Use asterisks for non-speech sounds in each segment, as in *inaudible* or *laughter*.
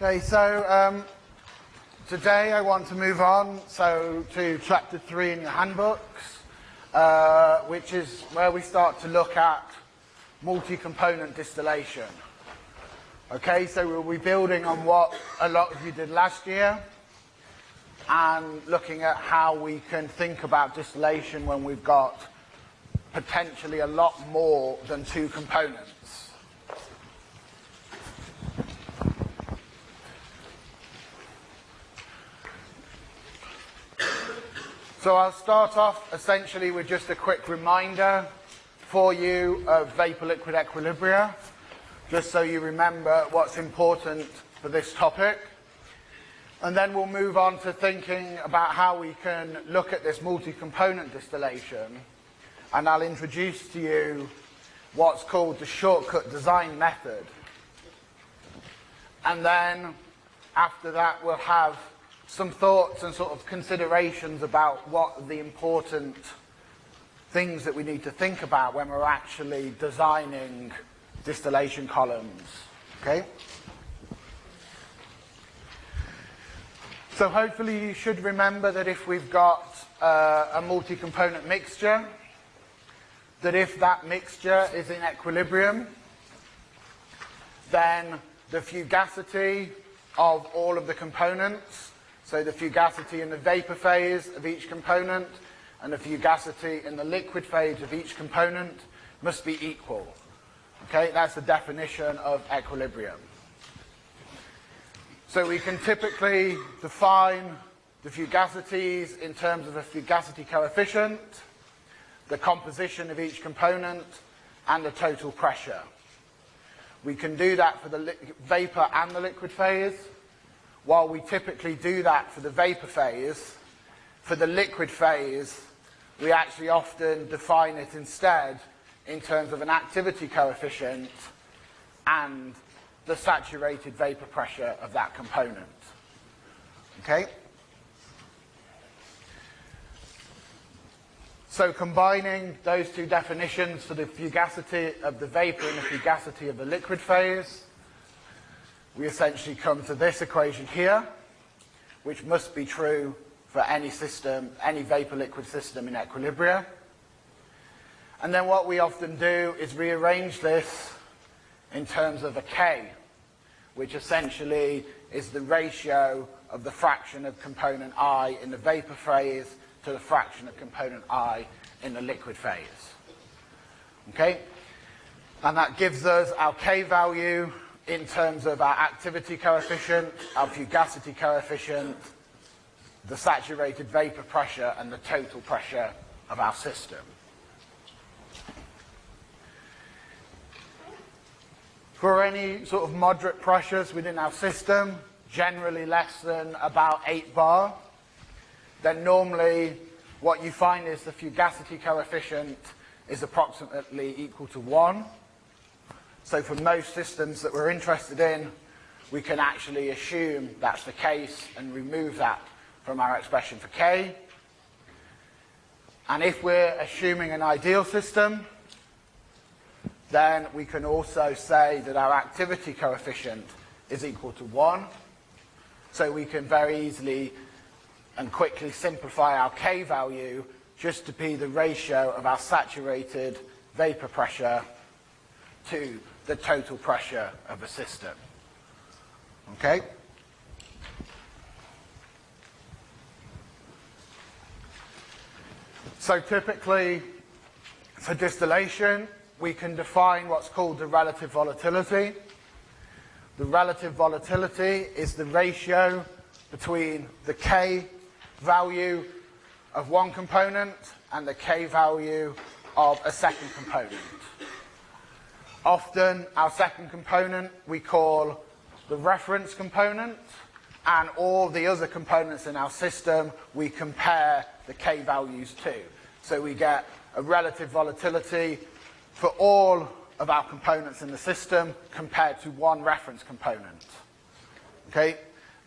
Okay, so um, today I want to move on so to chapter three in your handbooks, uh, which is where we start to look at multi-component distillation. Okay, so we'll be building on what a lot of you did last year and looking at how we can think about distillation when we've got potentially a lot more than two components. So I'll start off essentially with just a quick reminder for you of vapor-liquid equilibria, just so you remember what's important for this topic. And then we'll move on to thinking about how we can look at this multi-component distillation. And I'll introduce to you what's called the shortcut design method. And then after that we'll have some thoughts and sort of considerations about what the important things that we need to think about when we're actually designing distillation columns. Okay? So hopefully you should remember that if we've got uh, a multi-component mixture, that if that mixture is in equilibrium, then the fugacity of all of the components so the fugacity in the vapor phase of each component and the fugacity in the liquid phase of each component must be equal. Okay, that's the definition of equilibrium. So we can typically define the fugacities in terms of a fugacity coefficient, the composition of each component, and the total pressure. We can do that for the vapor and the liquid phase, while we typically do that for the vapor phase, for the liquid phase, we actually often define it instead in terms of an activity coefficient and the saturated vapor pressure of that component. Okay? So combining those two definitions for the fugacity of the vapor and the fugacity of the liquid phase, we essentially come to this equation here, which must be true for any system, any vapor-liquid system in equilibrium. And then what we often do is rearrange this in terms of a K, which essentially is the ratio of the fraction of component I in the vapor phase to the fraction of component I in the liquid phase. Okay? And that gives us our K value in terms of our activity coefficient, our fugacity coefficient, the saturated vapor pressure and the total pressure of our system. For any sort of moderate pressures within our system, generally less than about 8 bar, then normally what you find is the fugacity coefficient is approximately equal to 1. So for most systems that we're interested in, we can actually assume that's the case and remove that from our expression for K. And if we're assuming an ideal system, then we can also say that our activity coefficient is equal to 1. So we can very easily and quickly simplify our K value just to be the ratio of our saturated vapor pressure to the total pressure of a system. Okay? So typically, for distillation, we can define what's called the relative volatility. The relative volatility is the ratio between the K value of one component and the K value of a second component. Often our second component we call the reference component and all the other components in our system we compare the K values to. So we get a relative volatility for all of our components in the system compared to one reference component. Okay?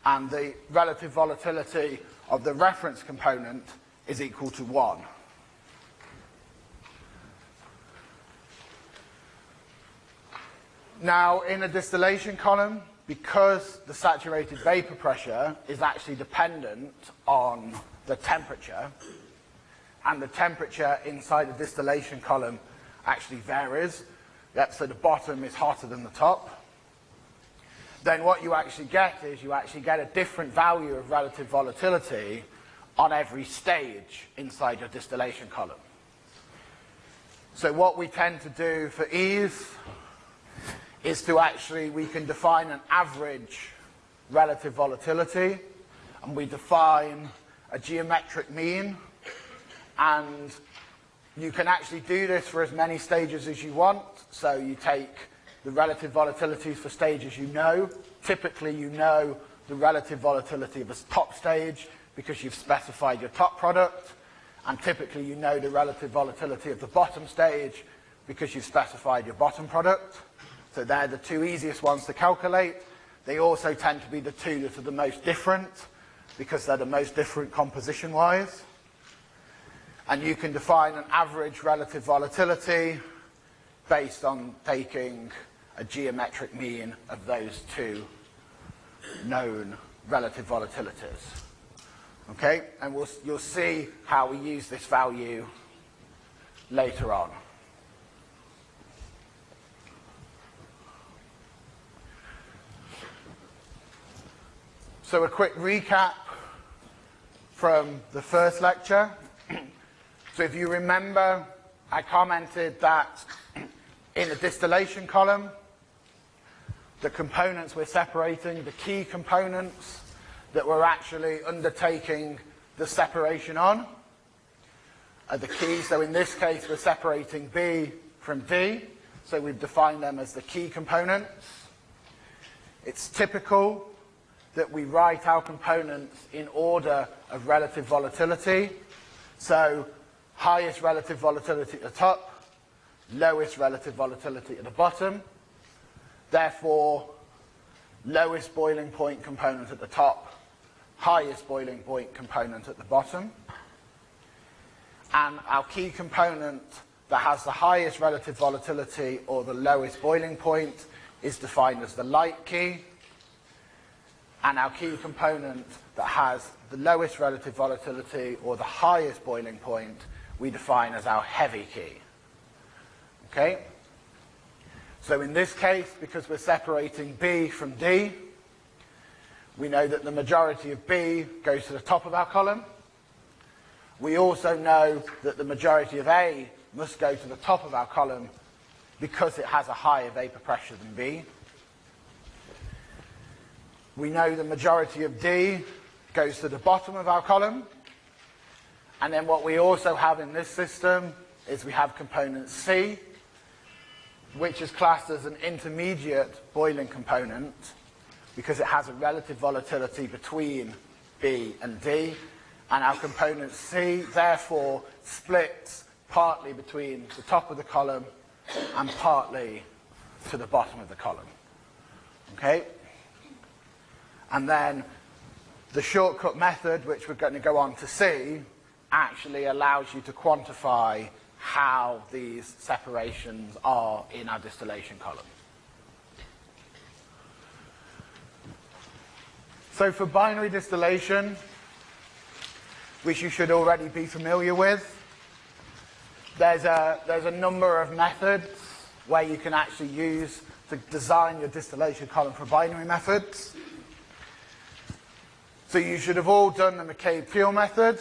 And the relative volatility of the reference component is equal to 1. Now, in a distillation column, because the saturated vapor pressure is actually dependent on the temperature, and the temperature inside the distillation column actually varies, yep, so the bottom is hotter than the top, then what you actually get is you actually get a different value of relative volatility on every stage inside your distillation column. So what we tend to do for ease is to actually, we can define an average relative volatility, and we define a geometric mean, and you can actually do this for as many stages as you want. So you take the relative volatilities for stages you know. Typically you know the relative volatility of a top stage because you've specified your top product. And typically you know the relative volatility of the bottom stage because you've specified your bottom product. So they're the two easiest ones to calculate. They also tend to be the two that are the most different because they're the most different composition-wise. And you can define an average relative volatility based on taking a geometric mean of those two known relative volatilities. Okay, and we'll, you'll see how we use this value later on. So a quick recap from the first lecture. *clears throat* so if you remember, I commented that *clears throat* in the distillation column, the components we're separating, the key components that we're actually undertaking the separation on are the key. So in this case, we're separating B from D. So we've defined them as the key components. It's typical that we write our components in order of relative volatility. So highest relative volatility at the top, lowest relative volatility at the bottom. Therefore, lowest boiling point component at the top, highest boiling point component at the bottom. And our key component that has the highest relative volatility or the lowest boiling point is defined as the light key and our key component that has the lowest relative volatility or the highest boiling point we define as our heavy key. Okay? So in this case, because we're separating B from D, we know that the majority of B goes to the top of our column. We also know that the majority of A must go to the top of our column because it has a higher vapor pressure than B. We know the majority of D goes to the bottom of our column. And then what we also have in this system is we have component C, which is classed as an intermediate boiling component because it has a relative volatility between B and D. And our component C, therefore, splits partly between the top of the column and partly to the bottom of the column. Okay? And then the shortcut method, which we're going to go on to see, actually allows you to quantify how these separations are in our distillation column. So for binary distillation, which you should already be familiar with, there's a, there's a number of methods where you can actually use to design your distillation column for binary methods. So you should have all done the McCabe-Thiele method,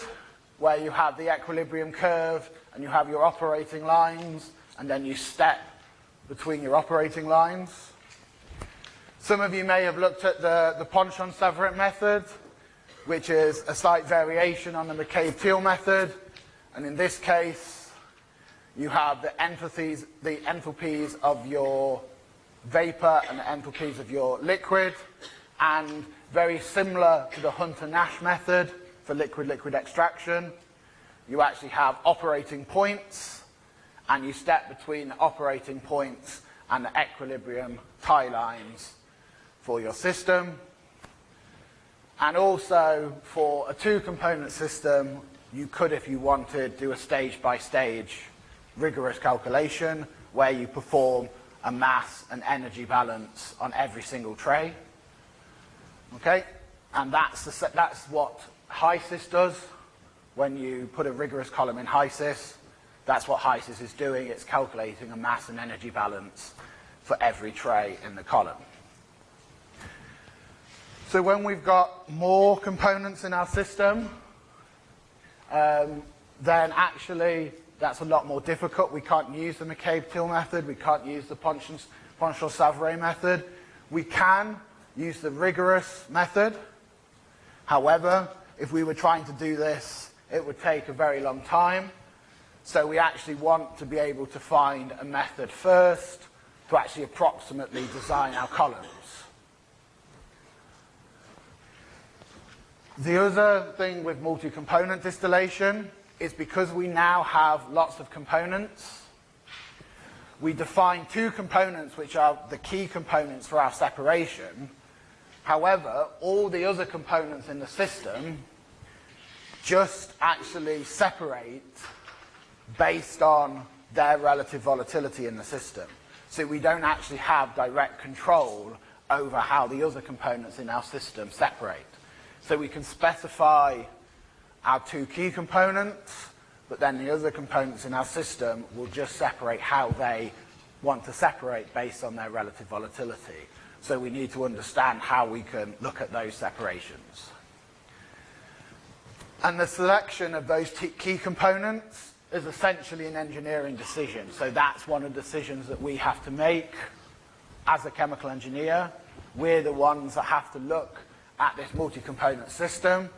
where you have the equilibrium curve and you have your operating lines, and then you step between your operating lines. Some of you may have looked at the, the Ponchon-Savarit method, which is a slight variation on the McCabe-Thiele method. And in this case, you have the enthalpies, the enthalpies of your vapor and the enthalpies of your liquid. And very similar to the Hunter-Nash method for liquid-liquid extraction. You actually have operating points, and you step between the operating points and the equilibrium tie lines for your system. And also, for a two-component system, you could, if you wanted, do a stage-by-stage -stage rigorous calculation where you perform a mass and energy balance on every single tray. Okay? And that's, the, that's what HYSYS does when you put a rigorous column in HYSYS. That's what HYSYS is doing. It's calculating a mass and energy balance for every tray in the column. So when we've got more components in our system, um, then actually that's a lot more difficult. We can't use the McCabe-Thiele method. We can't use the Ponchon-Savarit method. We can use the rigorous method. However, if we were trying to do this, it would take a very long time. So we actually want to be able to find a method first to actually approximately design our columns. The other thing with multi-component distillation is because we now have lots of components, we define two components which are the key components for our separation. However, all the other components in the system just actually separate based on their relative volatility in the system. So we don't actually have direct control over how the other components in our system separate. So we can specify our two key components, but then the other components in our system will just separate how they want to separate based on their relative volatility. So we need to understand how we can look at those separations. And the selection of those key components is essentially an engineering decision. So that's one of the decisions that we have to make as a chemical engineer. We're the ones that have to look at this multi-component system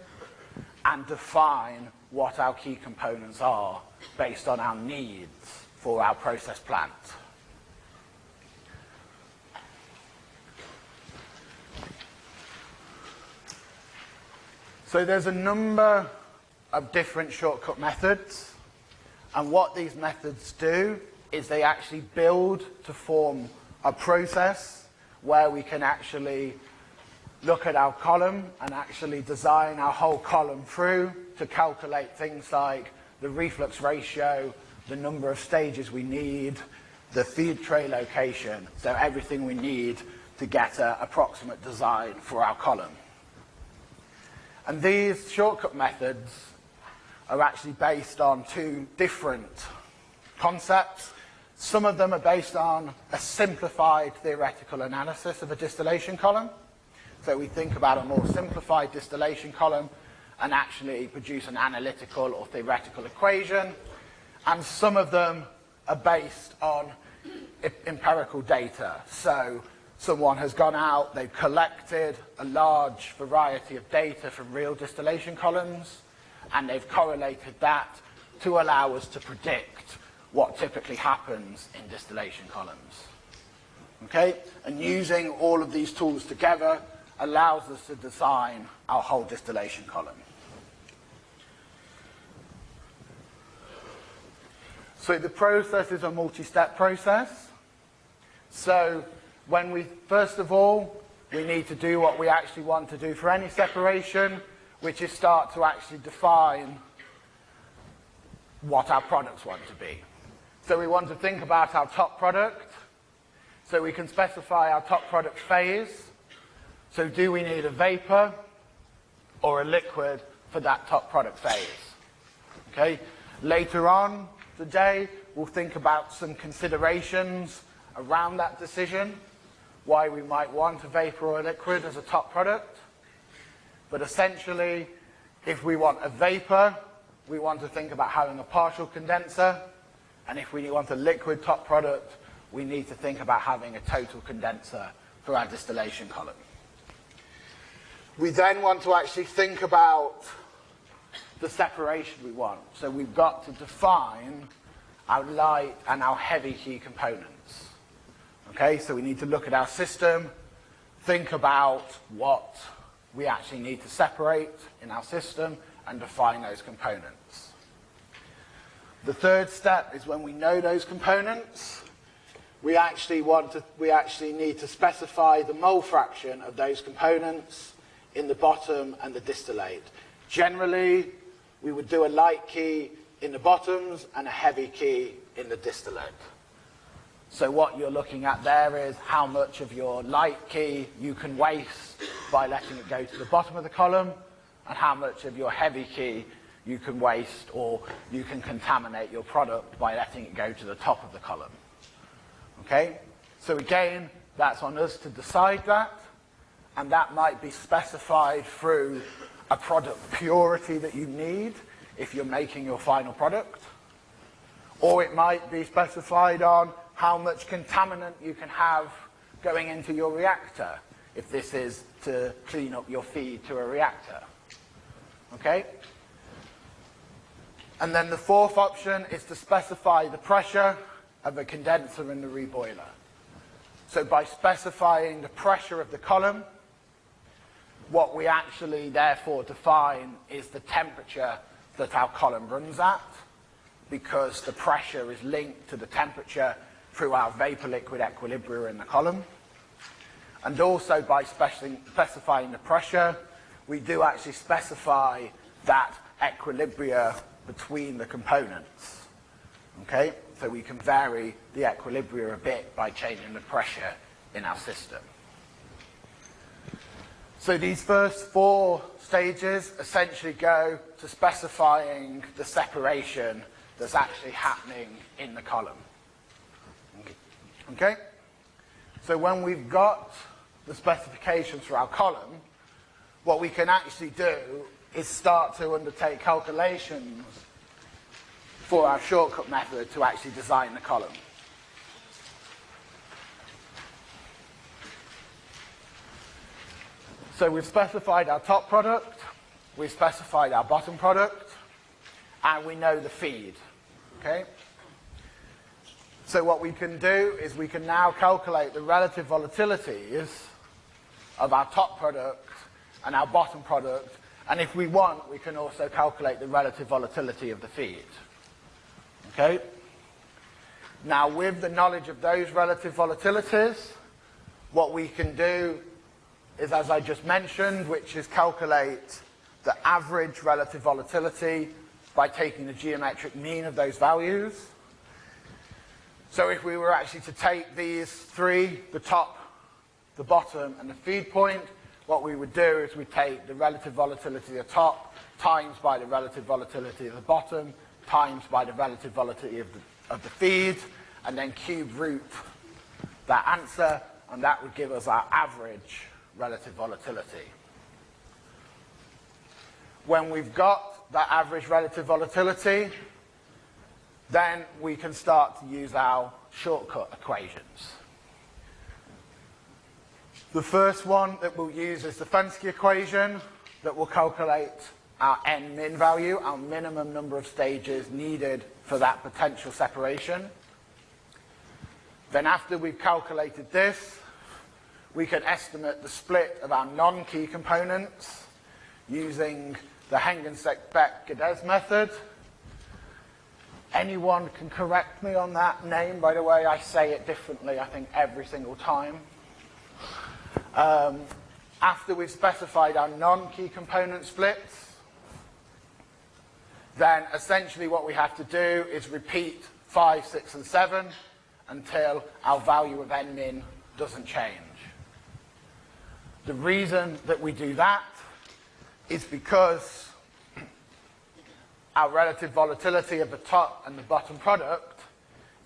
and define what our key components are based on our needs for our process plant. So there's a number of different shortcut methods and what these methods do is they actually build to form a process where we can actually look at our column and actually design our whole column through to calculate things like the reflux ratio, the number of stages we need, the feed tray location, so everything we need to get an approximate design for our column. And these shortcut methods are actually based on two different concepts. Some of them are based on a simplified theoretical analysis of a distillation column. So we think about a more simplified distillation column and actually produce an analytical or theoretical equation. And some of them are based on empirical data. So someone has gone out, they've collected a large variety of data from real distillation columns, and they've correlated that to allow us to predict what typically happens in distillation columns. Okay? And using all of these tools together, allows us to design our whole distillation column. So the process is a multi-step process. So when we, first of all, we need to do what we actually want to do for any separation, which is start to actually define what our products want to be. So we want to think about our top product. So we can specify our top product phase. So do we need a vapor or a liquid for that top product phase? Okay. Later on today, we'll think about some considerations around that decision, why we might want a vapor or a liquid as a top product. But essentially, if we want a vapor, we want to think about having a partial condenser. And if we want a liquid top product, we need to think about having a total condenser for our distillation column. We then want to actually think about the separation we want. So we've got to define our light and our heavy key components. Okay, so we need to look at our system, think about what we actually need to separate in our system and define those components. The third step is when we know those components, we actually want to, we actually need to specify the mole fraction of those components in the bottom and the distillate. Generally, we would do a light key in the bottoms and a heavy key in the distillate. So what you're looking at there is how much of your light key you can waste by letting it go to the bottom of the column, and how much of your heavy key you can waste or you can contaminate your product by letting it go to the top of the column. Okay? So again, that's on us to decide that, and that might be specified through a product purity that you need if you're making your final product, or it might be specified on how much contaminant you can have going into your reactor if this is to clean up your feed to a reactor. Okay? And then the fourth option is to specify the pressure of the condenser in the reboiler. So by specifying the pressure of the column, what we actually therefore define is the temperature that our column runs at, because the pressure is linked to the temperature through our vapor-liquid equilibria in the column. And also by specifying the pressure, we do actually specify that equilibria between the components. Okay? So we can vary the equilibria a bit by changing the pressure in our system. So these first four stages essentially go to specifying the separation that's actually happening in the column. Okay? So when we've got the specifications for our column, what we can actually do is start to undertake calculations for our shortcut method to actually design the column. So we've specified our top product, we've specified our bottom product, and we know the feed. Okay? So what we can do is we can now calculate the relative volatilities of our top product and our bottom product, and if we want, we can also calculate the relative volatility of the feed. Okay? Now, with the knowledge of those relative volatilities, what we can do is, as I just mentioned, which is calculate the average relative volatility by taking the geometric mean of those values. So if we were actually to take these three, the top, the bottom, and the feed point, what we would do is we take the relative volatility of the top times by the relative volatility of the bottom times by the relative volatility of the, of the feed, and then cube root that answer, and that would give us our average relative volatility. When we've got that average relative volatility, then we can start to use our shortcut equations. The first one that we'll use is the Fenske equation that will calculate our n min value, our minimum number of stages needed for that potential separation. Then after we've calculated this, we can estimate the split of our non-key components using the Hengstenbeck-Geddes method. Anyone can correct me on that name, by the way, I say it differently, I think, every single time. Um, after we've specified our non-key component splits, then essentially what we have to do is repeat 5, 6 and 7 until our value of n min doesn't change. The reason that we do that is because our relative volatility of the top and the bottom product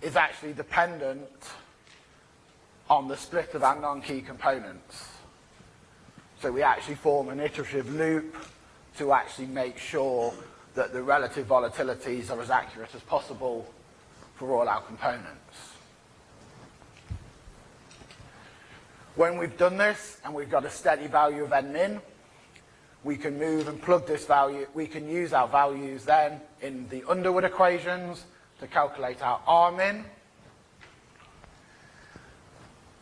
is actually dependent on the split of our non-key components. So we actually form an iterative loop to actually make sure that the relative volatilities are as accurate as possible for all our components. When we've done this and we've got a steady value of n min, we can move and plug this value, we can use our values then in the Underwood equations to calculate our R min.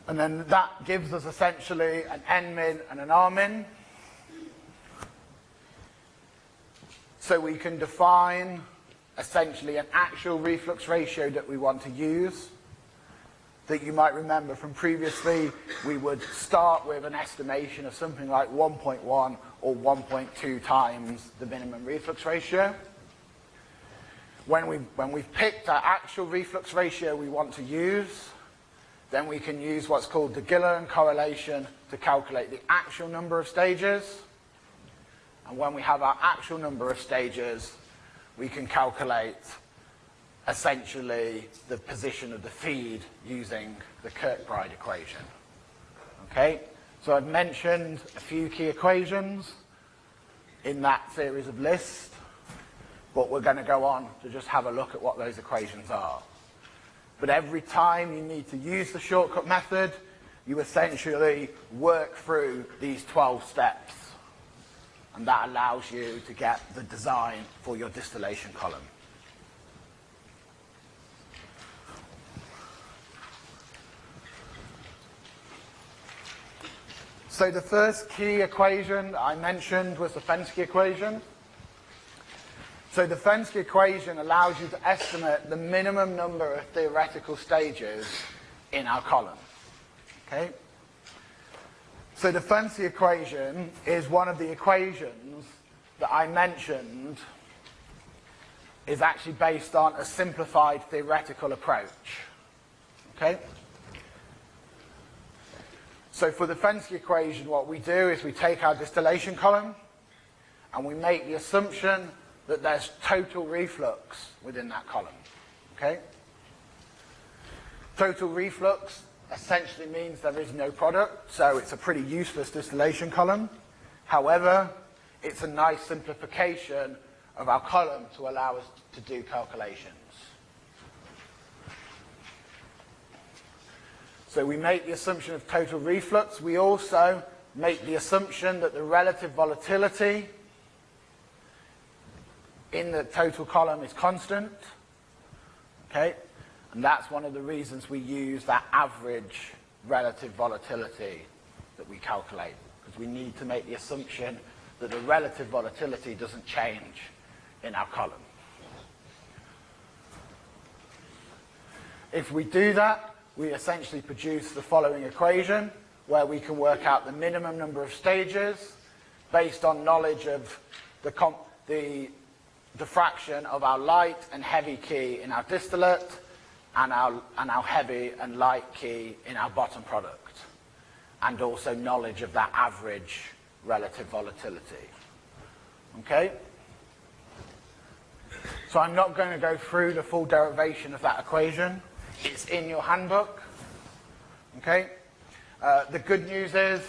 And then that gives us essentially an n min and an R min. So we can define essentially an actual reflux ratio that we want to use that you might remember from previously, we would start with an estimation of something like 1.1 or 1.2 times the minimum reflux ratio. When, we, when we've picked our actual reflux ratio we want to use, then we can use what's called the Gilliland correlation to calculate the actual number of stages. And when we have our actual number of stages, we can calculate essentially the position of the feed using the Kirkbride equation. Okay, so I've mentioned a few key equations in that series of lists, but we're going to go on to just have a look at what those equations are. But every time you need to use the shortcut method, you essentially work through these 12 steps. And that allows you to get the design for your distillation column. So the first key equation I mentioned was the Fenske equation. So the Fenske equation allows you to estimate the minimum number of theoretical stages in our column. Okay? So the Fenske equation is one of the equations that I mentioned is actually based on a simplified theoretical approach. Okay? So for the Fenske equation, what we do is we take our distillation column and we make the assumption that there's total reflux within that column. Okay? Total reflux essentially means there is no product, so it's a pretty useless distillation column. However, it's a nice simplification of our column to allow us to do calculations. So we make the assumption of total reflux. We also make the assumption that the relative volatility in the total column is constant. Okay? And that's one of the reasons we use that average relative volatility that we calculate. Because we need to make the assumption that the relative volatility doesn't change in our column. If we do that, we essentially produce the following equation where we can work out the minimum number of stages based on knowledge of the, the, the fraction of our light and heavy key in our distillate and our, and our heavy and light key in our bottom product and also knowledge of that average relative volatility. Okay? So I'm not going to go through the full derivation of that equation. It's in your handbook. Okay? Uh, the good news is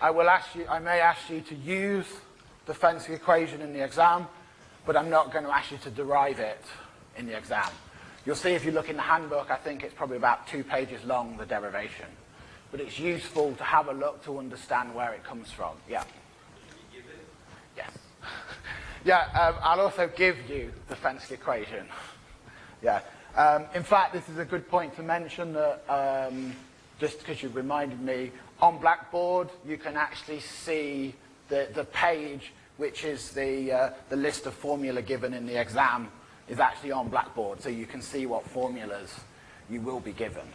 I will ask you, I may ask you to use the Fenske equation in the exam, but I'm not going to ask you to derive it in the exam. You'll see if you look in the handbook, I think it's probably about two pages long, the derivation. But it's useful to have a look to understand where it comes from. Yeah. Yes. *laughs* yeah, um, I'll also give you the Fenske equation. Yeah. Um, in fact, this is a good point to mention that, um, just because you reminded me, on Blackboard you can actually see the, the page which is the, uh, the list of formula given in the exam is actually on Blackboard, so you can see what formulas you will be given.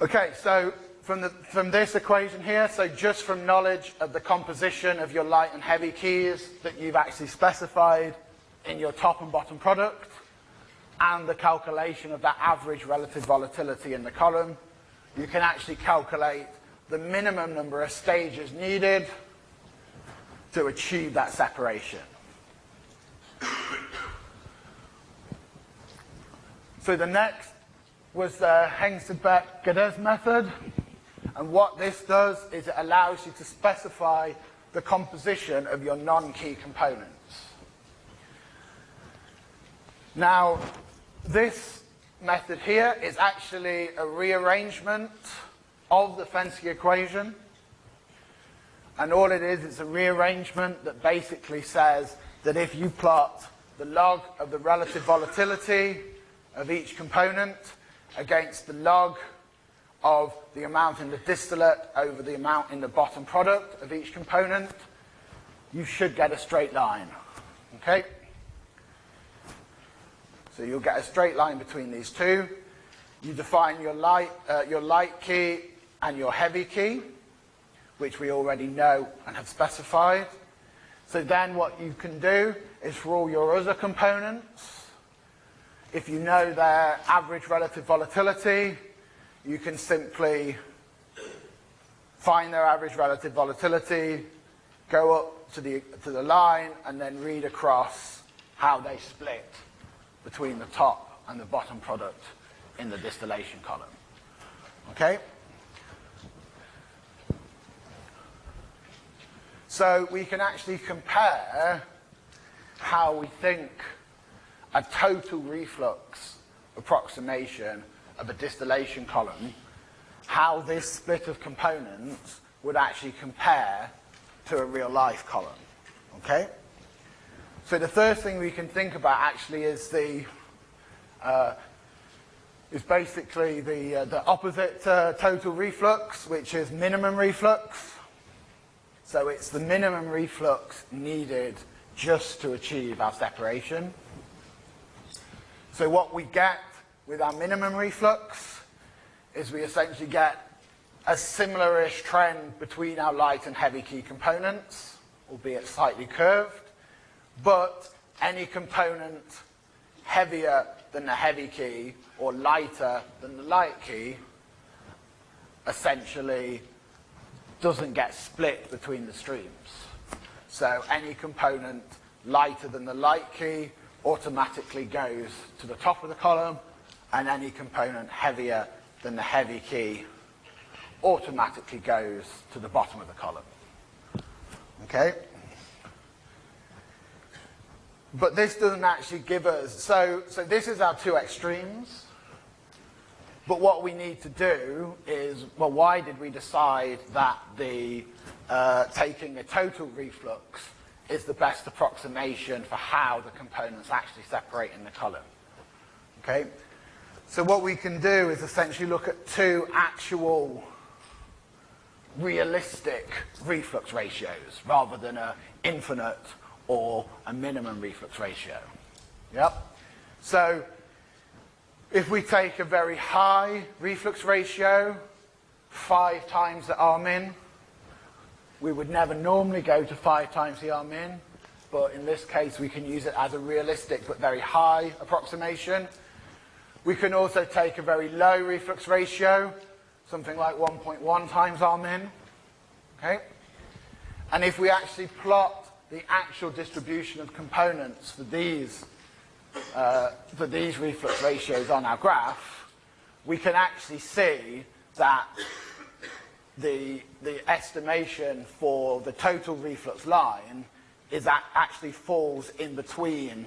Okay, so from, the, from this equation here, so just from knowledge of the composition of your light and heavy keys that you've actually specified, in your top and bottom product and the calculation of that average relative volatility in the column, you can actually calculate the minimum number of stages needed to achieve that separation. So the next was the Hengsted-Geddes method. And what this does is it allows you to specify the composition of your non-key components. Now, this method here is actually a rearrangement of the Fenske equation. And all it is, it's a rearrangement that basically says that if you plot the log of the relative volatility of each component against the log of the amount in the distillate over the amount in the bottom product of each component, you should get a straight line. Okay? So you'll get a straight line between these two. You define your light, uh, your light key and your heavy key, which we already know and have specified. So then what you can do is for all your other components, if you know their average relative volatility, you can simply find their average relative volatility, go up to the, to the line, and then read across how they split between the top and the bottom product in the distillation column. Okay? So we can actually compare how we think a total reflux approximation of a distillation column, how this split of components would actually compare to a real life column. Okay? So the first thing we can think about actually is the uh, is basically the uh, the opposite uh, total reflux, which is minimum reflux. So it's the minimum reflux needed just to achieve our separation. So what we get with our minimum reflux is we essentially get a similar-ish trend between our light and heavy key components, albeit slightly curved, but any component heavier than the heavy key or lighter than the light key essentially doesn't get split between the streams. So any component lighter than the light key automatically goes to the top of the column and any component heavier than the heavy key automatically goes to the bottom of the column. Okay? But this doesn't actually give us, so, so this is our two extremes. But what we need to do is, well, why did we decide that the uh, taking a total reflux is the best approximation for how the components actually separate in the column? Okay? So what we can do is essentially look at two actual realistic reflux ratios rather than an infinite or a minimum reflux ratio. Yep. So if we take a very high reflux ratio, five times the Rmin, we would never normally go to five times the Rmin, but in this case we can use it as a realistic but very high approximation. We can also take a very low reflux ratio, something like 1.1 times Rmin. Okay? And if we actually plot the actual distribution of components for these, uh, for these reflux ratios on our graph, we can actually see that the, the estimation for the total reflux line is that actually falls in between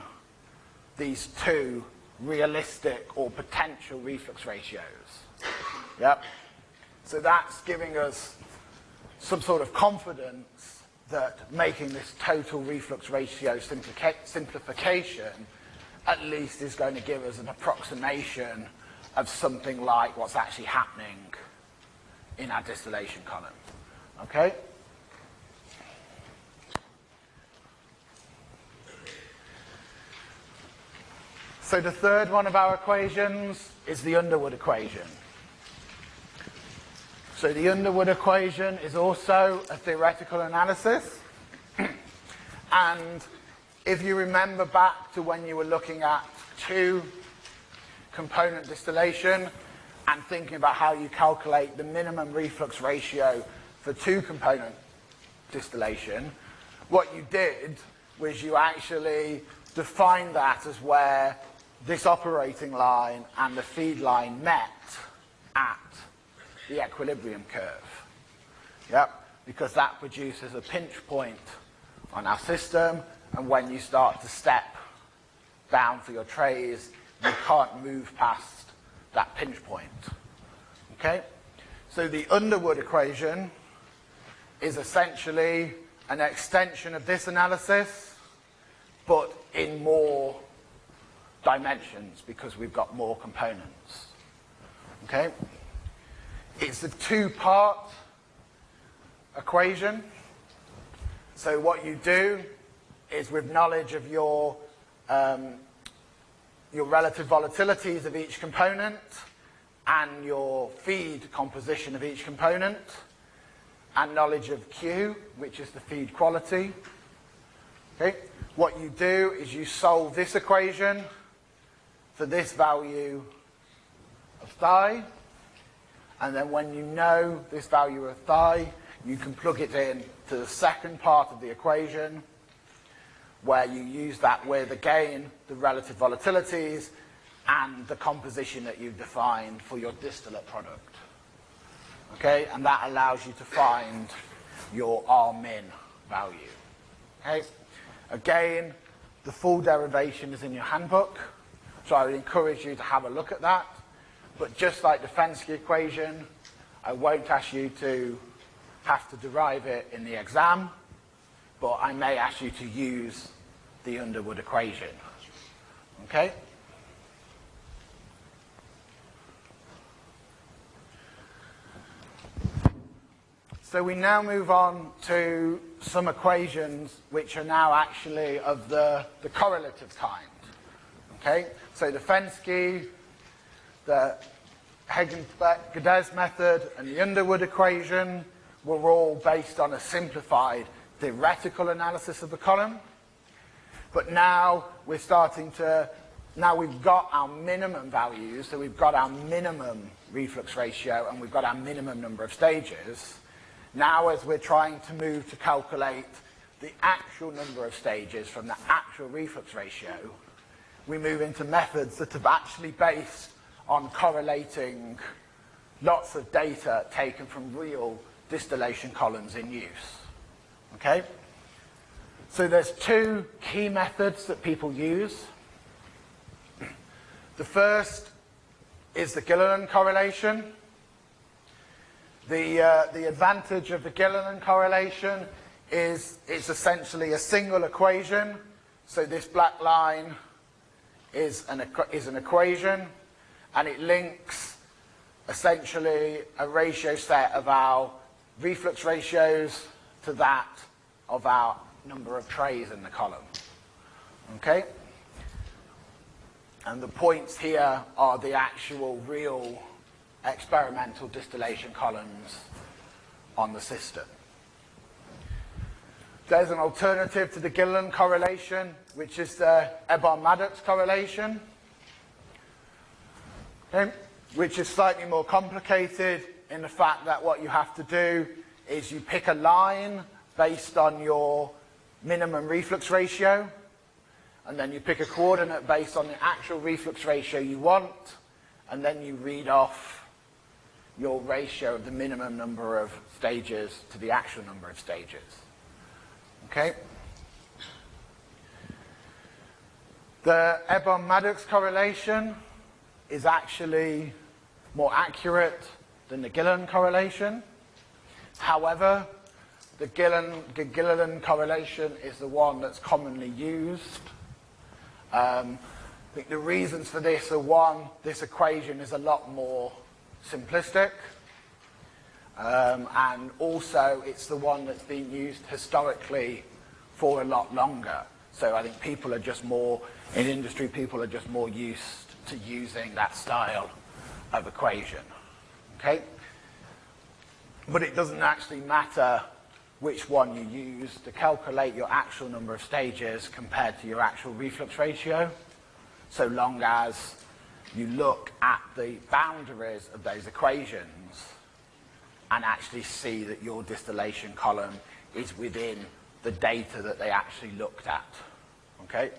these two realistic or potential reflux ratios. Yep. So that's giving us some sort of confidence that making this total reflux ratio simplification at least is going to give us an approximation of something like what's actually happening in our distillation column. Okay? So the third one of our equations is the Underwood equation. So the Underwood equation is also a theoretical analysis. *clears throat* and if you remember back to when you were looking at two component distillation and thinking about how you calculate the minimum reflux ratio for two component distillation, what you did was you actually defined that as where this operating line and the feed line met at the equilibrium curve. Yep, because that produces a pinch point on our system, and when you start to step down for your trays, you can't move past that pinch point. Okay? So the Underwood equation is essentially an extension of this analysis, but in more dimensions because we've got more components. Okay? It's a two-part equation. So what you do is with knowledge of your, um, your relative volatilities of each component and your feed composition of each component and knowledge of Q, which is the feed quality. Okay? What you do is you solve this equation for this value of phi. And then when you know this value of phi, you can plug it in to the second part of the equation where you use that with, again, the relative volatilities and the composition that you've defined for your distillate product. Okay, and that allows you to find your R min value. Okay, again, the full derivation is in your handbook, so I would encourage you to have a look at that. But just like the Fenske equation, I won't ask you to have to derive it in the exam, but I may ask you to use the Underwood equation. Okay? So we now move on to some equations which are now actually of the, the correlative kind. Okay? So the Fenske, the Hagen-Gadez method, and the Underwood equation were all based on a simplified theoretical analysis of the column. But now we're starting to, now we've got our minimum values, so we've got our minimum reflux ratio and we've got our minimum number of stages. Now as we're trying to move to calculate the actual number of stages from the actual reflux ratio, we move into methods that are actually based on correlating lots of data taken from real distillation columns in use. Okay? So there's two key methods that people use. The first is the Gilliland correlation. The, uh, the advantage of the Gilliland correlation is it's essentially a single equation. So this black line is an, is an equation and it links essentially a ratio set of our reflux ratios to that of our number of trays in the column. Okay? And the points here are the actual real experimental distillation columns on the system. There's an alternative to the Gilliland correlation, which is the Erbar-Maddox correlation, which is slightly more complicated in the fact that what you have to do is you pick a line based on your minimum reflux ratio, and then you pick a coordinate based on the actual reflux ratio you want, and then you read off your ratio of the minimum number of stages to the actual number of stages. Okay? The Erbar-Maddox correlation is actually more accurate than the Gilliland correlation. However, the Gilliland, correlation is the one that's commonly used. Um, I think the reasons for this are one, this equation is a lot more simplistic. Um, and also it's the one that's been used historically for a lot longer. So I think people are just more, in industry, people are just more used to using that style of equation. Okay? But it doesn't actually matter which one you use to calculate your actual number of stages compared to your actual reflux ratio, so long as you look at the boundaries of those equations and actually see that your distillation column is within the data that they actually looked at. Okay?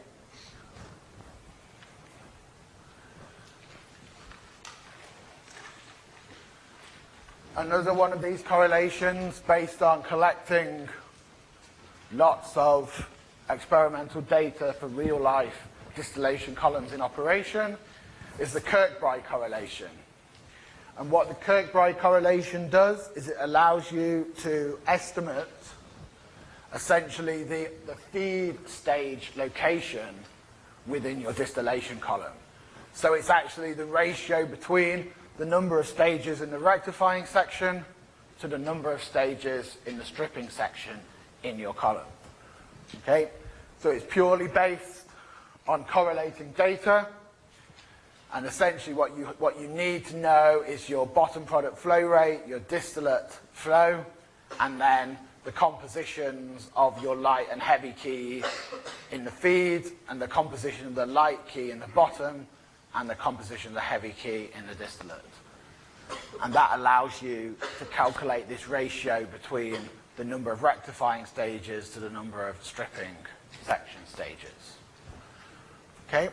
Another one of these correlations based on collecting lots of experimental data for real life distillation columns in operation is the Kirkbride correlation. And what the Kirkbride correlation does is it allows you to estimate essentially the, the feed stage location within your distillation column. So it's actually the ratio between the number of stages in the rectifying section to the number of stages in the stripping section in your column. Okay? So it's purely based on correlating data and essentially what you, what you need to know is your bottom product flow rate, your distillate flow, and then the compositions of your light and heavy key in the feed, and the composition of the light key in the bottom, and the composition of the heavy key in the distillate. And that allows you to calculate this ratio between the number of rectifying stages to the number of stripping section stages. Okay?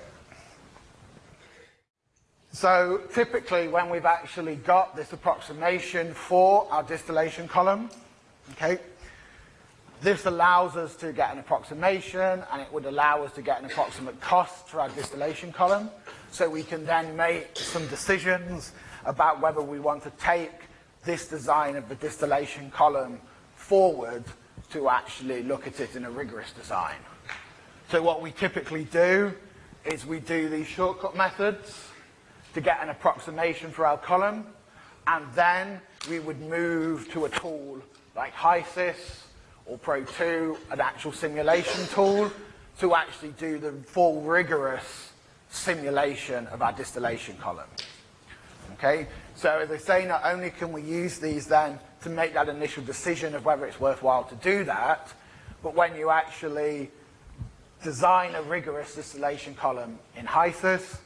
So typically when we've actually got this approximation for our distillation column, okay, this allows us to get an approximation and it would allow us to get an approximate cost for our distillation column. So we can then make some decisions about whether we want to take this design of the distillation column forward to actually look at it in a rigorous design. So what we typically do is we do these shortcut methods to get an approximation for our column, and then we would move to a tool like HYSYS or Pro2, an actual simulation tool, to actually do the full rigorous simulation of our distillation column. Okay, so as I say, not only can we use these then to make that initial decision of whether it's worthwhile to do that, but when you actually design a rigorous distillation column in HYSYS,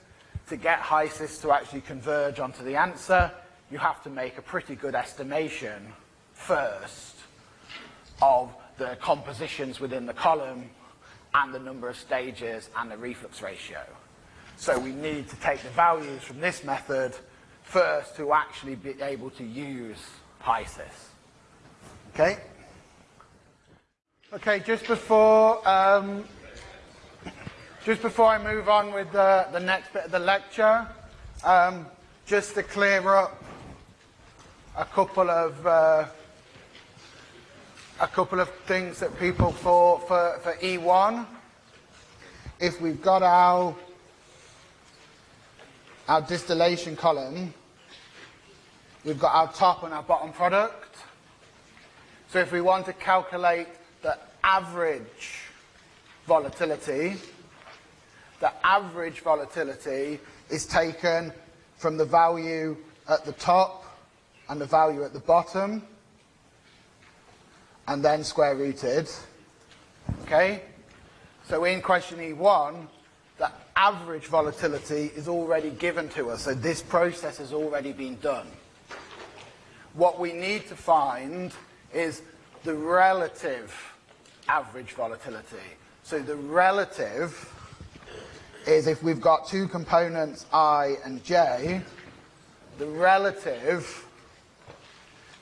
to get HYSYS to actually converge onto the answer, you have to make a pretty good estimation first of the compositions within the column and the number of stages and the reflux ratio. So we need to take the values from this method first to actually be able to use HYSYS. Okay? Okay, just before um, just before I move on with the, the next bit of the lecture, um, just to clear up a couple of uh, a couple of things that people thought for, for E1. If we've got our our distillation column, we've got our top and our bottom product. So if we want to calculate the average volatility, the average volatility is taken from the value at the top and the value at the bottom and then square rooted. Okay? So in question E1, the average volatility is already given to us. So this process has already been done. What we need to find is the relative average volatility. So the relative is if we've got two components i and j, the relative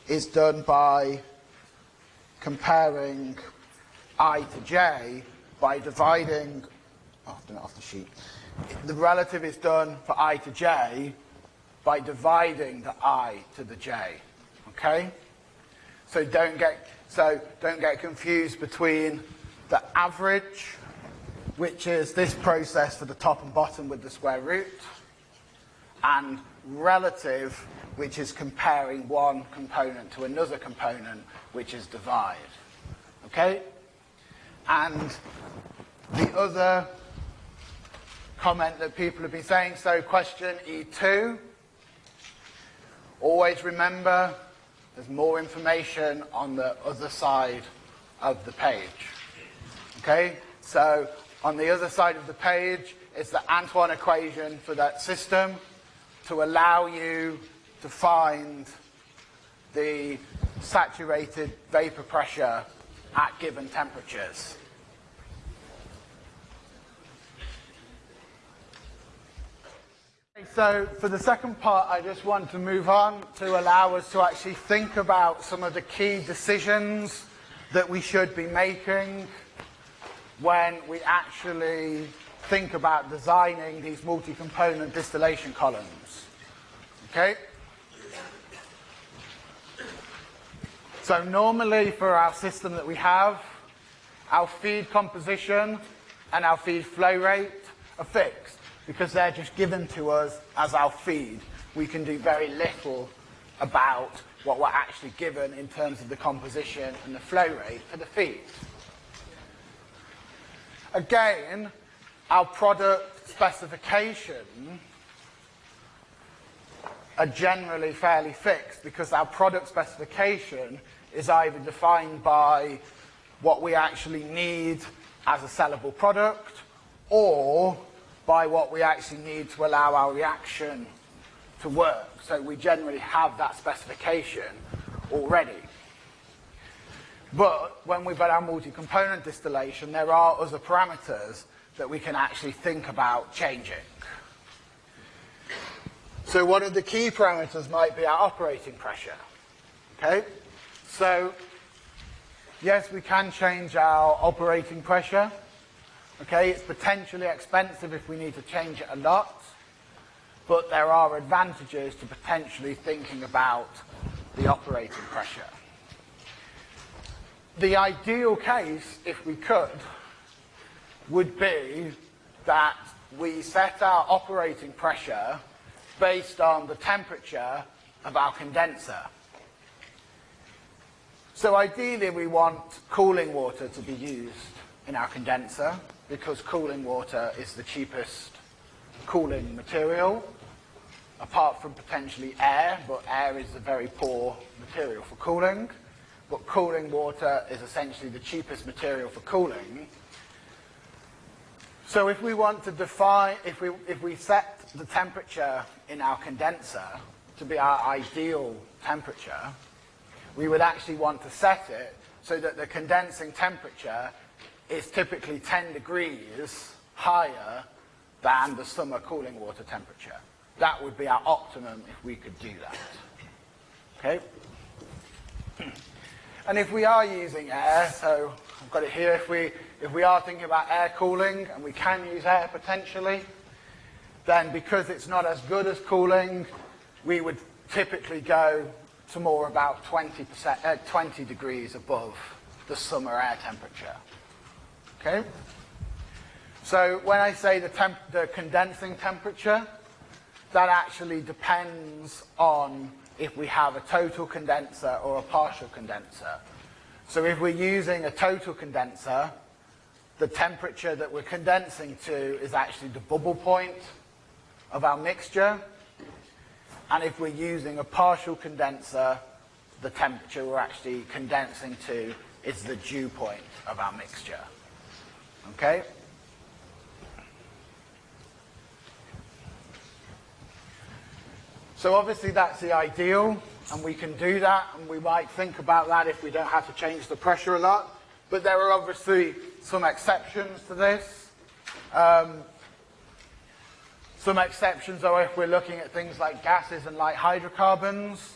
is done by comparing i to j by dividing, Off the sheet. The relative is done for i to j by dividing the i to the j. Okay? So don't get so don't get confused between the average which is this process for the top and bottom with the square root, and relative, which is comparing one component to another component, which is divide. Okay? And the other comment that people have been saying, so question E2, always remember there's more information on the other side of the page. Okay? So on the other side of the page is the Antoine equation for that system to allow you to find the saturated vapor pressure at given temperatures. So for the second part, I just want to move on to allow us to actually think about some of the key decisions that we should be making when we actually think about designing these multi-component distillation columns. Okay? So normally for our system that we have, our feed composition and our feed flow rate are fixed because they're just given to us as our feed. We can do very little about what we're actually given in terms of the composition and the flow rate for the feed. Again, our product specification are generally fairly fixed because our product specification is either defined by what we actually need as a sellable product or by what we actually need to allow our reaction to work. So we generally have that specification already. But when we've got our multi-component distillation, there are other parameters that we can actually think about changing. So one of the key parameters might be our operating pressure. Okay? So, yes, we can change our operating pressure. Okay, it's potentially expensive if we need to change it a lot, but there are advantages to potentially thinking about the operating pressure. The ideal case, if we could, would be that we set our operating pressure based on the temperature of our condenser. So ideally we want cooling water to be used in our condenser because cooling water is the cheapest cooling material apart from potentially air, but air is a very poor material for cooling. But cooling water is essentially the cheapest material for cooling. So if we want to define, if we, if we set the temperature in our condenser to be our ideal temperature, we would actually want to set it so that the condensing temperature is typically 10 degrees higher than the summer cooling water temperature. That would be our optimum if we could do that. Okay? *clears throat* And if we are using air, so I've got it here, if we, if we are thinking about air cooling, and we can use air potentially, then because it's not as good as cooling, we would typically go to more about 20%, uh, 20 degrees above the summer air temperature. Okay? So when I say the, temp the condensing temperature, that actually depends on if we have a total condenser or a partial condenser. So if we're using a total condenser, the temperature that we're condensing to is actually the bubble point of our mixture. And if we're using a partial condenser, the temperature we're actually condensing to is the dew point of our mixture. Okay? So obviously that's the ideal, and we can do that, and we might think about that if we don't have to change the pressure a lot. But there are obviously some exceptions to this. Um, some exceptions are if we're looking at things like gases and light hydrocarbons.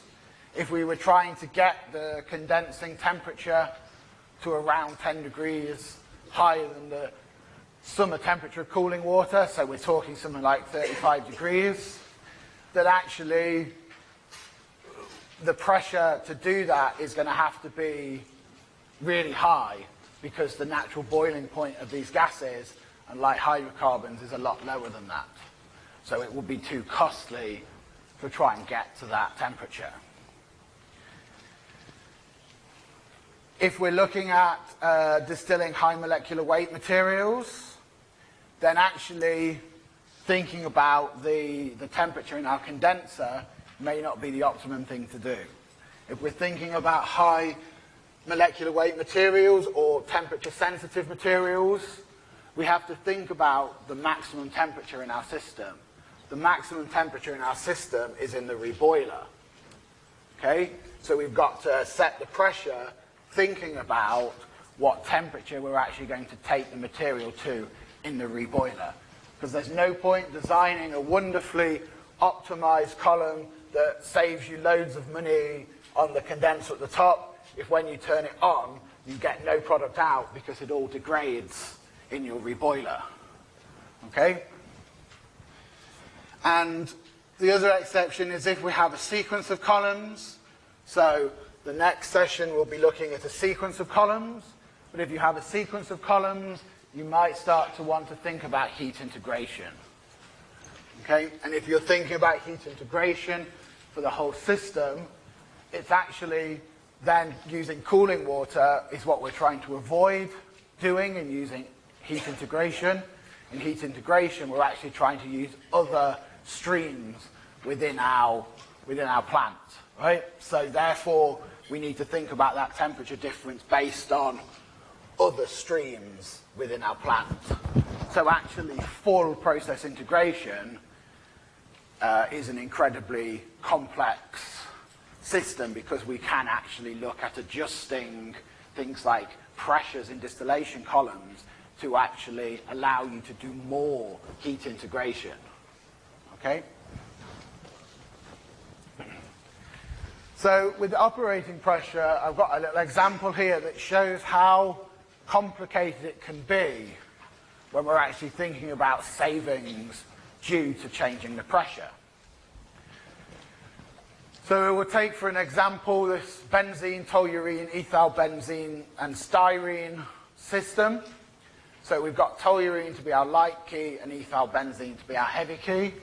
If we were trying to get the condensing temperature to around 10 degrees higher than the summer temperature of cooling water, so we're talking something like 35 degrees, that actually the pressure to do that is going to have to be really high because the natural boiling point of these gases and light hydrocarbons is a lot lower than that. So it would be too costly to try and get to that temperature. If we're looking at uh, distilling high molecular weight materials, then actually thinking about the, the temperature in our condenser may not be the optimum thing to do. If we're thinking about high molecular weight materials or temperature sensitive materials, we have to think about the maximum temperature in our system. The maximum temperature in our system is in the reboiler. Okay? So we've got to set the pressure thinking about what temperature we're actually going to take the material to in the reboiler because there's no point designing a wonderfully optimized column that saves you loads of money on the condenser at the top if when you turn it on you get no product out because it all degrades in your reboiler. Okay? And the other exception is if we have a sequence of columns. So the next session we'll be looking at a sequence of columns. But if you have a sequence of columns, you might start to want to think about heat integration. Okay? And if you're thinking about heat integration for the whole system, it's actually then using cooling water is what we're trying to avoid doing and using heat integration. In heat integration, we're actually trying to use other streams within our, within our plant, right? So therefore, we need to think about that temperature difference based on other streams within our plant. So actually full process integration uh, is an incredibly complex system because we can actually look at adjusting things like pressures in distillation columns to actually allow you to do more heat integration. Okay? So with operating pressure, I've got a little example here that shows how complicated it can be when we're actually thinking about savings due to changing the pressure. So we'll take for an example this benzene, toluene, ethyl benzene and styrene system. So we've got toluene to be our light key and ethyl benzene to be our heavy key.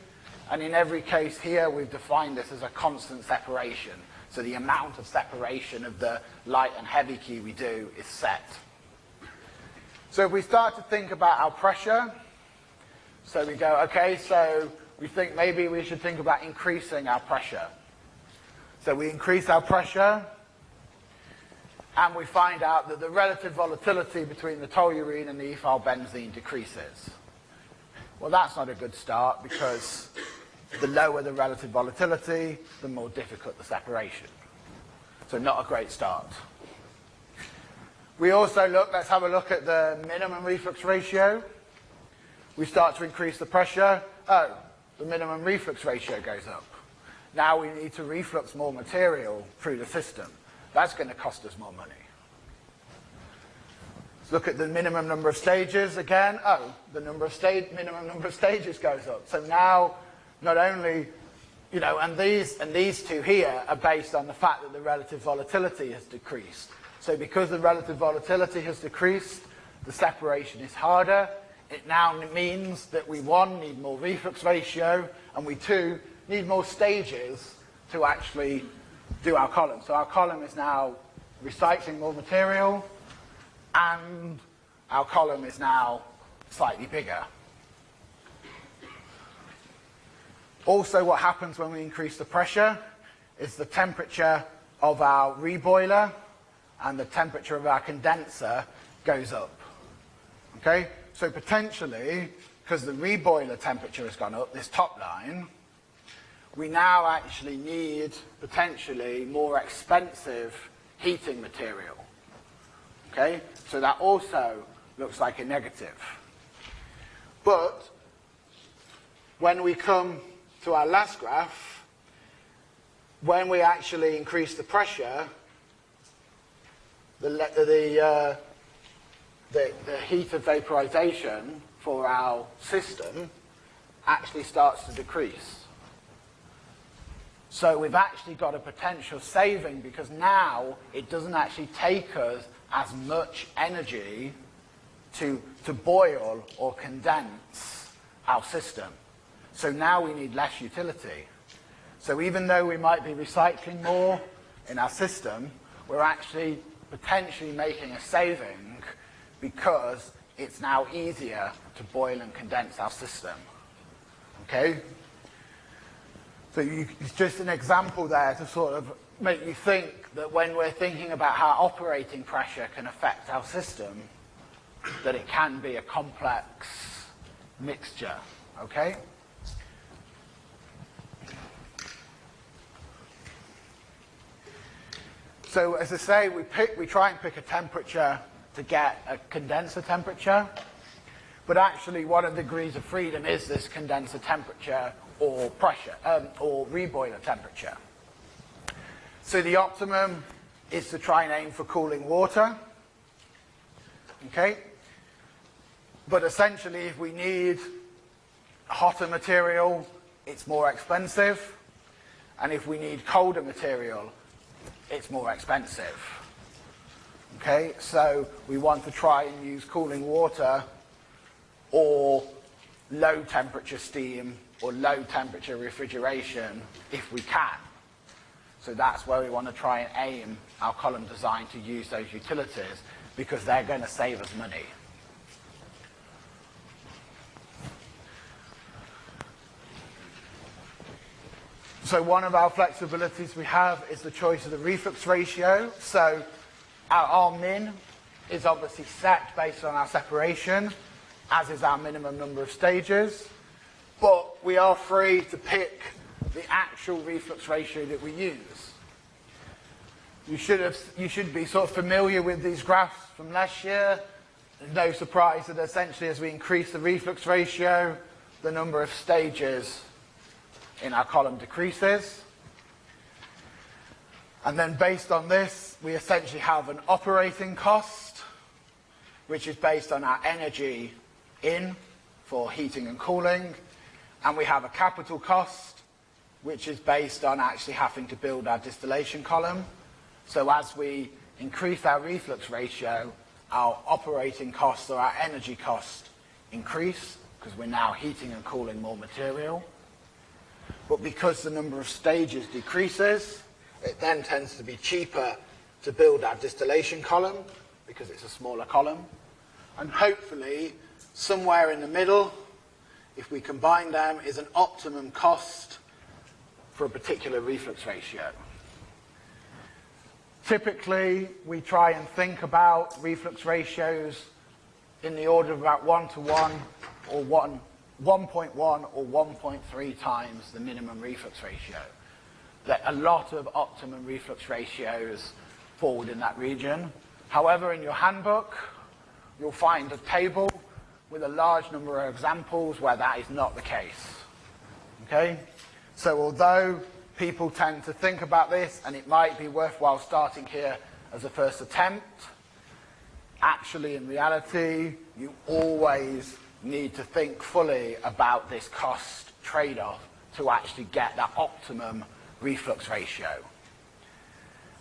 And in every case here, we've defined this as a constant separation. So the amount of separation of the light and heavy key we do is set. So if we start to think about our pressure, so we go, okay, so we think maybe we should think about increasing our pressure. So we increase our pressure, and we find out that the relative volatility between the toluene and the ethyl benzene decreases. Well, that's not a good start because the lower the relative volatility, the more difficult the separation. So not a great start. We also look, let's have a look at the minimum reflux ratio. We start to increase the pressure. Oh, the minimum reflux ratio goes up. Now we need to reflux more material through the system. That's going to cost us more money. Let's look at the minimum number of stages again. Oh, the number of stage, minimum number of stages goes up. So now not only, you know, and these, and these two here are based on the fact that the relative volatility has decreased. So because the relative volatility has decreased, the separation is harder. It now means that we, one, need more reflux ratio, and we, two, need more stages to actually do our column. So our column is now recycling more material, and our column is now slightly bigger. Also what happens when we increase the pressure is the temperature of our reboiler and the temperature of our condenser goes up. Okay? So potentially, because the reboiler temperature has gone up, this top line, we now actually need potentially more expensive heating material. Okay? So that also looks like a negative. But when we come to our last graph, when we actually increase the pressure, the, the, uh, the, the heat of vaporization for our system actually starts to decrease. So we've actually got a potential saving because now it doesn't actually take us as much energy to, to boil or condense our system. So now we need less utility. So even though we might be recycling more in our system, we're actually potentially making a saving because it's now easier to boil and condense our system. Okay? So you, it's just an example there to sort of make you think that when we're thinking about how operating pressure can affect our system, that it can be a complex mixture. Okay? So as I say, we, pick, we try and pick a temperature to get a condenser temperature. But actually, one of the degrees of freedom is this condenser temperature or pressure, um, or reboiler temperature. So the optimum is to try and aim for cooling water. Okay? But essentially, if we need hotter material, it's more expensive. And if we need colder material, it's more expensive. Okay, so we want to try and use cooling water or low temperature steam or low temperature refrigeration if we can. So that's where we want to try and aim our column design to use those utilities because they're going to save us money. So one of our flexibilities we have is the choice of the reflux ratio. So our min is obviously set based on our separation, as is our minimum number of stages, but we are free to pick the actual reflux ratio that we use. You should, have, you should be sort of familiar with these graphs from last year. No surprise that essentially as we increase the reflux ratio, the number of stages in our column decreases. And then based on this, we essentially have an operating cost, which is based on our energy in for heating and cooling. And we have a capital cost, which is based on actually having to build our distillation column. So as we increase our reflux ratio, our operating costs or our energy cost increase because we're now heating and cooling more material. But because the number of stages decreases, it then tends to be cheaper to build our distillation column because it's a smaller column. And hopefully, somewhere in the middle, if we combine them, is an optimum cost for a particular reflux ratio. Typically, we try and think about reflux ratios in the order of about 1 to 1 or 1, 1.1 or 1.3 times the minimum reflux ratio that a lot of optimum reflux ratios fall in that region. However, in your handbook, you'll find a table with a large number of examples where that is not the case. Okay? So although people tend to think about this, and it might be worthwhile starting here as a first attempt, actually in reality, you always need to think fully about this cost trade-off to actually get that optimum reflux ratio.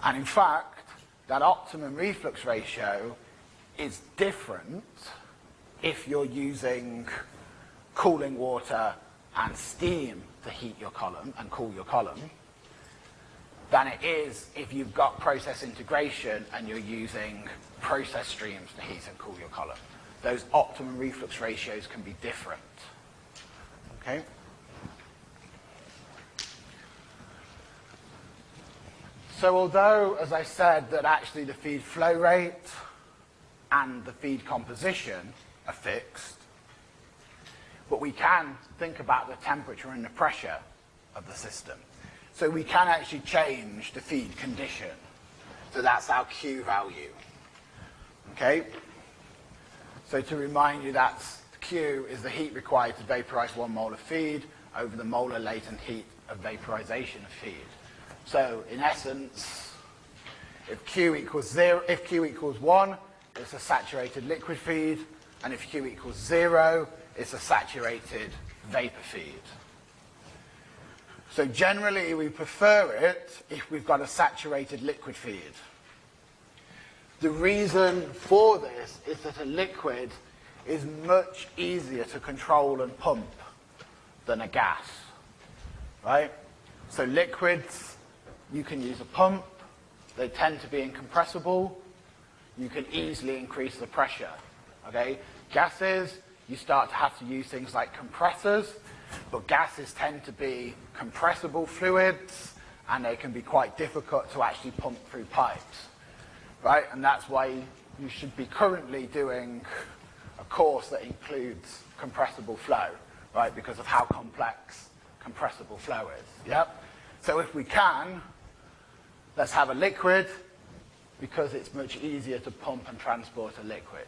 And in fact, that optimum reflux ratio is different if you're using cooling water and steam to heat your column and cool your column than it is if you've got process integration and you're using process streams to heat and cool your column. Those optimum reflux ratios can be different. Okay? So although, as I said, that actually the feed flow rate and the feed composition are fixed, but we can think about the temperature and the pressure of the system. So we can actually change the feed condition. So that's our Q value. Okay? So to remind you, that's Q is the heat required to vaporize one mole of feed over the molar latent heat of vaporization of feed. So in essence, if Q equals zero, if Q equals one, it's a saturated liquid feed, and if Q equals zero, it's a saturated vapor feed. So generally, we prefer it if we've got a saturated liquid feed. The reason for this is that a liquid is much easier to control and pump than a gas, right? So liquids you can use a pump. They tend to be incompressible. You can easily increase the pressure. Okay? Gases, you start to have to use things like compressors, but gases tend to be compressible fluids, and they can be quite difficult to actually pump through pipes. Right? And that's why you should be currently doing a course that includes compressible flow, right? Because of how complex compressible flow is. Yep? So if we can, Let's have a liquid because it's much easier to pump and transport a liquid.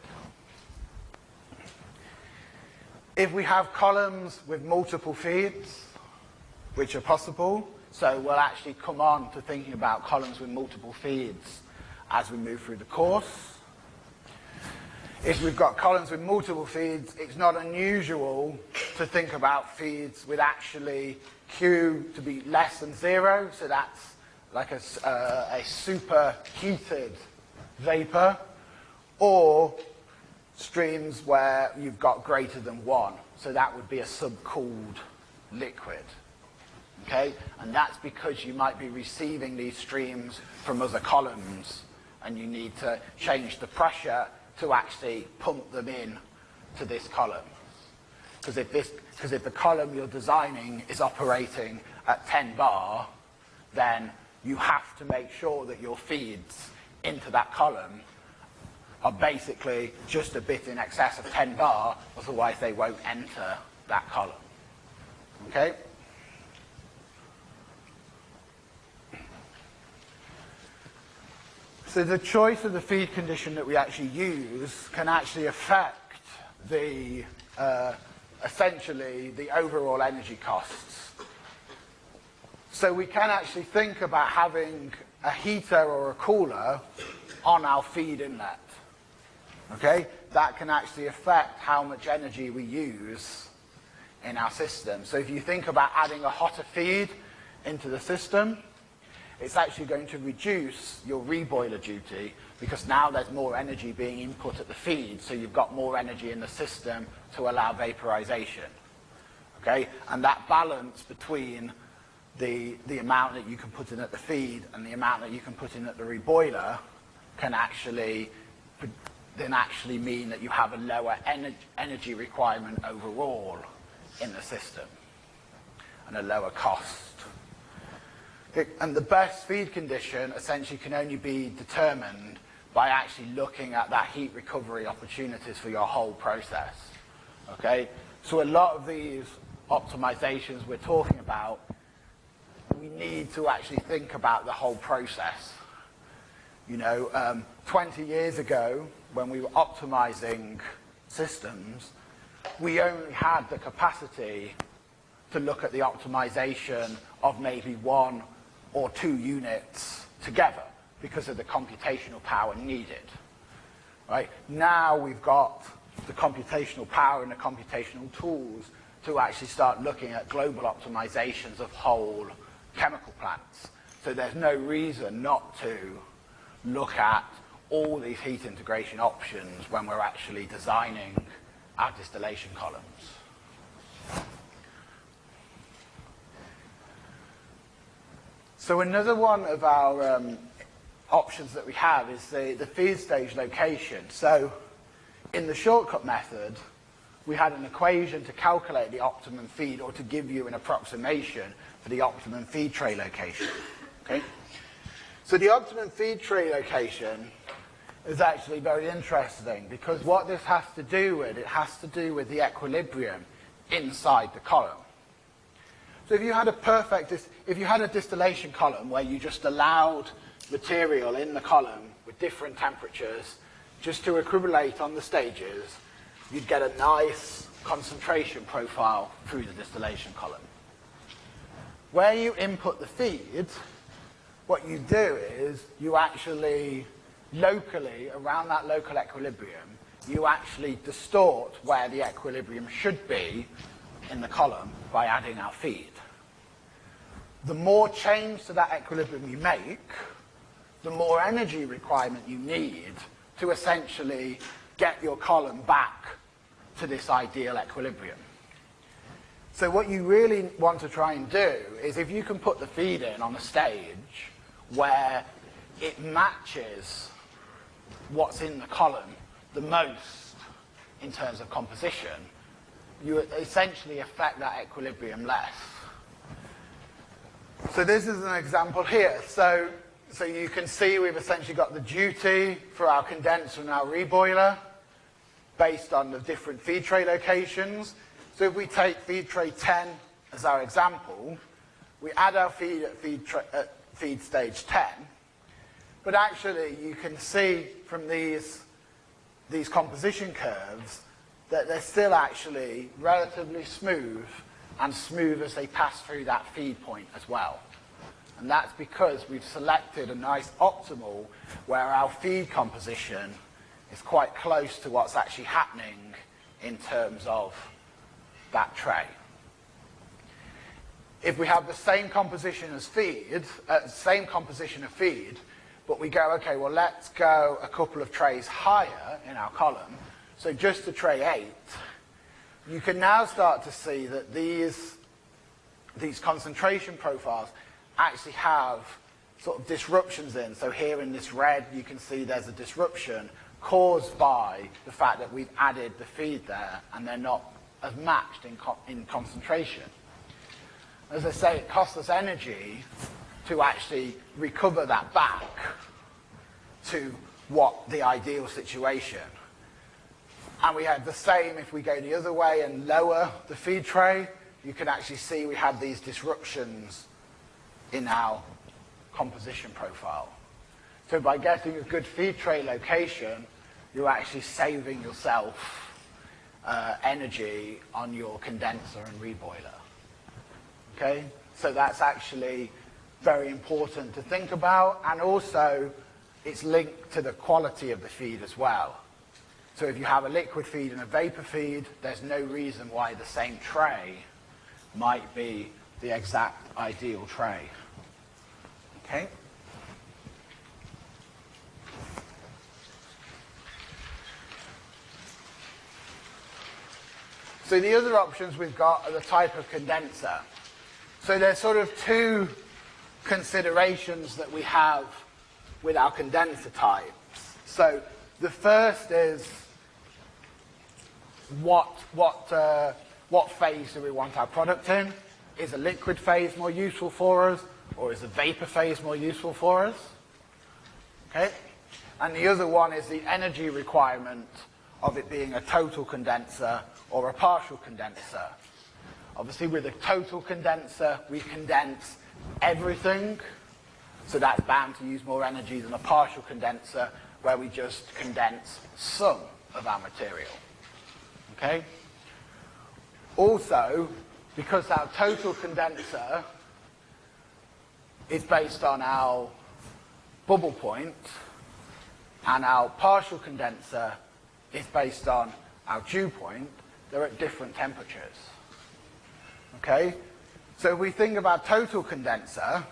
If we have columns with multiple feeds, which are possible, so we'll actually come on to thinking about columns with multiple feeds as we move through the course. If we've got columns with multiple feeds, it's not unusual to think about feeds with actually Q to be less than zero, so that's like a, uh, a superheated vapor, or streams where you've got greater than one. So that would be a subcooled liquid. Okay? And that's because you might be receiving these streams from other columns and you need to change the pressure to actually pump them in to this column. Because if, this, if the column you're designing is operating at 10 bar, then you have to make sure that your feeds into that column are basically just a bit in excess of 10 bar, otherwise they won't enter that column. Okay? So the choice of the feed condition that we actually use can actually affect the, uh, essentially, the overall energy costs. So we can actually think about having a heater or a cooler on our feed inlet. Okay? That can actually affect how much energy we use in our system. So if you think about adding a hotter feed into the system, it's actually going to reduce your reboiler duty because now there's more energy being input at the feed, so you've got more energy in the system to allow vaporization. Okay? And that balance between the, the amount that you can put in at the feed and the amount that you can put in at the reboiler can actually then actually mean that you have a lower ener energy requirement overall in the system and a lower cost and the best feed condition essentially can only be determined by actually looking at that heat recovery opportunities for your whole process. Okay? So a lot of these optimizations we're talking about, we need to actually think about the whole process. You know, um, 20 years ago, when we were optimizing systems, we only had the capacity to look at the optimization of maybe one or two units together because of the computational power needed. Right? Now we've got the computational power and the computational tools to actually start looking at global optimizations of whole chemical plants. So there's no reason not to look at all these heat integration options when we're actually designing our distillation columns. So another one of our um, options that we have is the, the feed stage location. So in the shortcut method, we had an equation to calculate the optimum feed or to give you an approximation for the optimum feed tray location. Okay? So the optimum feed tray location is actually very interesting because what this has to do with, it has to do with the equilibrium inside the column. So if you had a perfect, if you had a distillation column where you just allowed material in the column with different temperatures just to equilibrate on the stages, you'd get a nice concentration profile through the distillation column. Where you input the feed, what you do is you actually locally, around that local equilibrium, you actually distort where the equilibrium should be in the column by adding our feed. The more change to that equilibrium you make, the more energy requirement you need to essentially get your column back to this ideal equilibrium. So what you really want to try and do is if you can put the feed in on a stage where it matches what's in the column the most in terms of composition, you essentially affect that equilibrium less. So this is an example here. So, so you can see we've essentially got the duty for our condenser and our reboiler based on the different feed tray locations. So if we take feed tray 10 as our example, we add our feed at feed, at feed stage 10, but actually you can see from these, these composition curves that they're still actually relatively smooth and smooth as they pass through that feed point as well. And that's because we've selected a nice optimal where our feed composition is quite close to what's actually happening in terms of that tray. If we have the same composition as feed, uh, same composition of feed, but we go, okay, well, let's go a couple of trays higher in our column, so just to tray 8, you can now start to see that these, these concentration profiles actually have sort of disruptions in. So here in this red, you can see there's a disruption caused by the fact that we've added the feed there and they're not as matched in, co in concentration. As I say, it costs us energy to actually recover that back to what the ideal situation. And we had the same if we go the other way and lower the feed tray, you can actually see we had these disruptions in our composition profile. So by getting a good feed tray location, you're actually saving yourself uh, energy on your condenser and reboiler. Okay? So that's actually very important to think about, and also it's linked to the quality of the feed as well. So if you have a liquid feed and a vapor feed, there's no reason why the same tray might be the exact ideal tray. Okay? So the other options we've got are the type of condenser. So there's sort of two considerations that we have with our condenser types. So the first is what, what, uh, what phase do we want our product in? Is a liquid phase more useful for us, or is a vapor phase more useful for us? Okay? And the other one is the energy requirement of it being a total condenser or a partial condenser. Obviously, with a total condenser, we condense everything, so that's bound to use more energy than a partial condenser, where we just condense some of our material. Okay? Also, because our total condenser is based on our bubble point, and our partial condenser is based on our dew point, they're at different temperatures. Okay? So if we think about total condenser,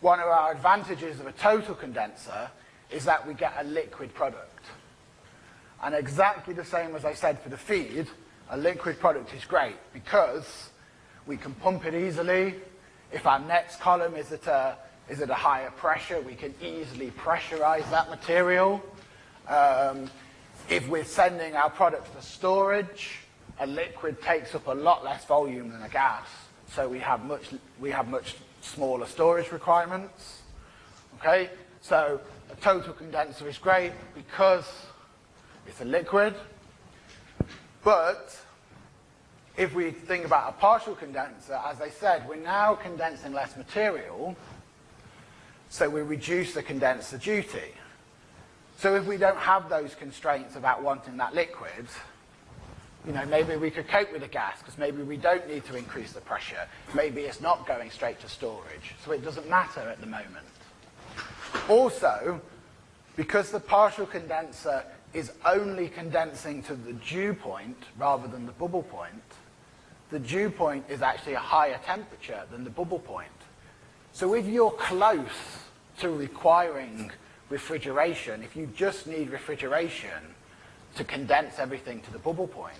one of our advantages of a total condenser is that we get a liquid product. And exactly the same as I said for the feed, a liquid product is great because we can pump it easily. If our next column is at a, is at a higher pressure, we can easily pressurize that material. Um, if we're sending our product for storage, a liquid takes up a lot less volume than a gas, so we have much, we have much smaller storage requirements. Okay, so a total condenser is great because it's a liquid, but if we think about a partial condenser, as I said, we're now condensing less material, so we reduce the condenser duty. So if we don't have those constraints about wanting that liquid, you know, maybe we could cope with the gas because maybe we don't need to increase the pressure. Maybe it's not going straight to storage, so it doesn't matter at the moment. Also, because the partial condenser is only condensing to the dew point rather than the bubble point, the dew point is actually a higher temperature than the bubble point. So if you're close to requiring refrigeration, if you just need refrigeration to condense everything to the bubble point,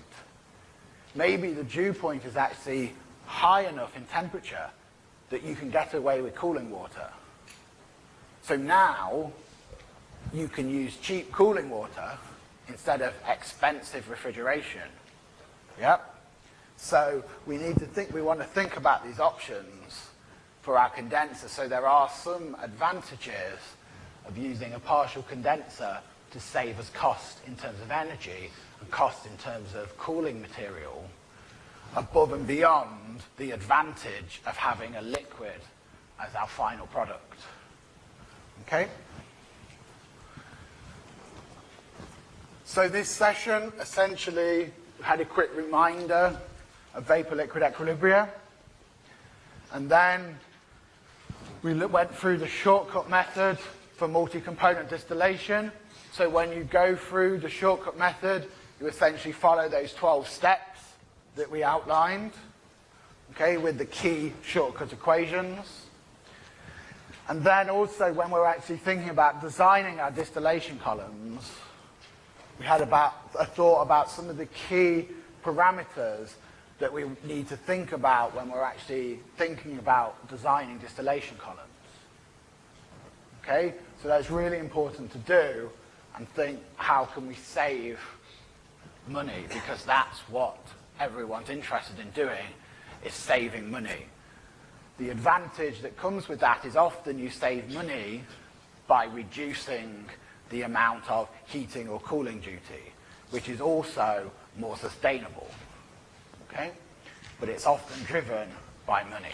maybe the dew point is actually high enough in temperature that you can get away with cooling water. So now you can use cheap cooling water instead of expensive refrigeration. Yep. So we need to think, we want to think about these options for our condenser. So there are some advantages of using a partial condenser to save us cost in terms of energy and cost in terms of cooling material above and beyond the advantage of having a liquid as our final product. Okay? So this session essentially had a quick reminder of vapor-liquid equilibria. And then we went through the shortcut method for multi-component distillation. So when you go through the shortcut method, you essentially follow those 12 steps that we outlined, okay, with the key shortcut equations. And then also when we're actually thinking about designing our distillation columns, we had about a thought about some of the key parameters that we need to think about when we're actually thinking about designing distillation columns. Okay? So that's really important to do and think how can we save money because that's what everyone's interested in doing is saving money. The advantage that comes with that is often you save money by reducing the amount of heating or cooling duty, which is also more sustainable. Okay? But it's often driven by money.